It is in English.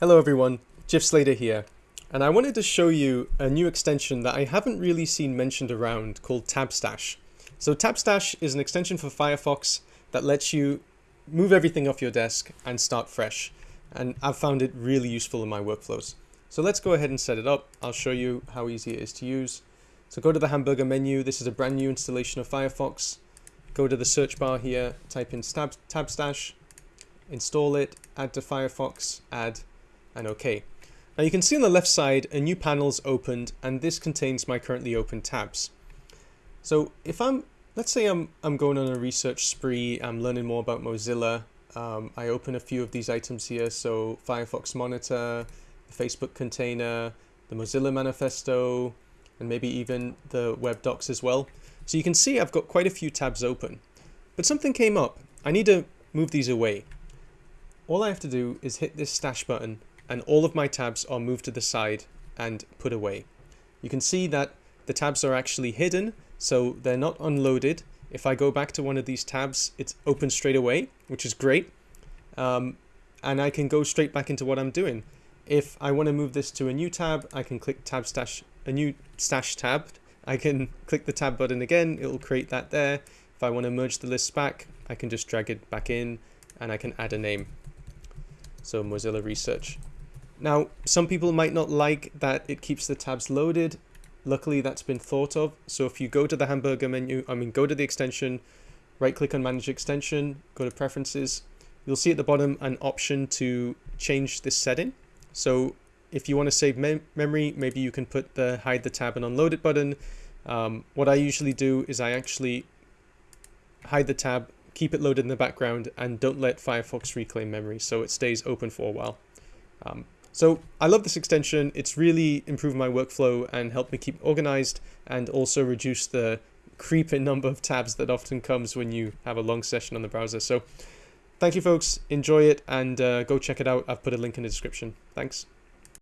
Hello everyone, Jeff Slater here, and I wanted to show you a new extension that I haven't really seen mentioned around called TabStash. So TabStash is an extension for Firefox that lets you move everything off your desk and start fresh, and I've found it really useful in my workflows. So let's go ahead and set it up. I'll show you how easy it is to use. So go to the hamburger menu, this is a brand new installation of Firefox. Go to the search bar here, type in Tab TabStash, install it, add to Firefox, add, and OK. Now you can see on the left side a new panel is opened and this contains my currently open tabs. So if I'm, let's say I'm, I'm going on a research spree, I'm learning more about Mozilla, um, I open a few of these items here, so Firefox Monitor, the Facebook container, the Mozilla Manifesto, and maybe even the web docs as well. So you can see I've got quite a few tabs open, but something came up. I need to move these away. All I have to do is hit this stash button and all of my tabs are moved to the side and put away. You can see that the tabs are actually hidden, so they're not unloaded. If I go back to one of these tabs, it's open straight away, which is great. Um, and I can go straight back into what I'm doing. If I want to move this to a new tab, I can click tab stash, a new stash tab. I can click the tab button again, it will create that there. If I want to merge the list back, I can just drag it back in and I can add a name. So Mozilla Research. Now, some people might not like that it keeps the tabs loaded. Luckily, that's been thought of. So if you go to the hamburger menu, I mean, go to the extension, right click on manage extension, go to preferences, you'll see at the bottom an option to change this setting. So if you want to save mem memory, maybe you can put the hide the tab and unload it button. Um, what I usually do is I actually hide the tab, keep it loaded in the background, and don't let Firefox reclaim memory so it stays open for a while. Um, so I love this extension. It's really improved my workflow and helped me keep organized and also reduce the creeping number of tabs that often comes when you have a long session on the browser. So thank you folks, enjoy it and uh, go check it out. I've put a link in the description. Thanks.